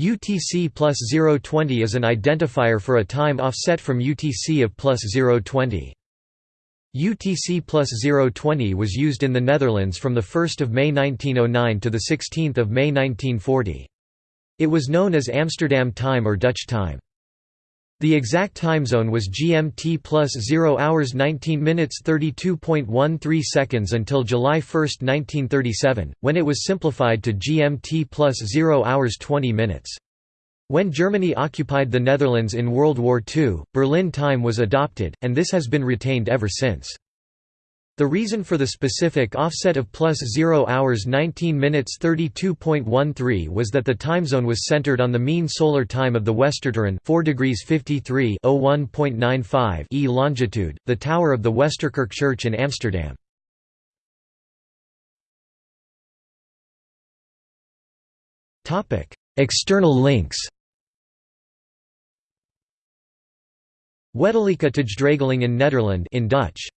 UTC plus 020 is an identifier for a time offset from UTC of plus 020. UTC plus 020 was used in the Netherlands from 1 May 1909 to 16 May 1940. It was known as Amsterdam time or Dutch time. The exact time zone was GMT plus 0 hours 19 minutes 32.13 seconds until July 1, 1937, when it was simplified to GMT plus 0 hours 20 minutes. When Germany occupied the Netherlands in World War II, Berlin time was adopted, and this has been retained ever since. The reason for the specific offset of plus 0 hours 19 minutes 32.13 was that the time zone was centered on the mean solar time of the Westertoren 4 degrees 53 01.95 e longitude, the tower of the Westerkerk Church in Amsterdam. External links Wettelijke Tijdregeling in Nederland in Dutch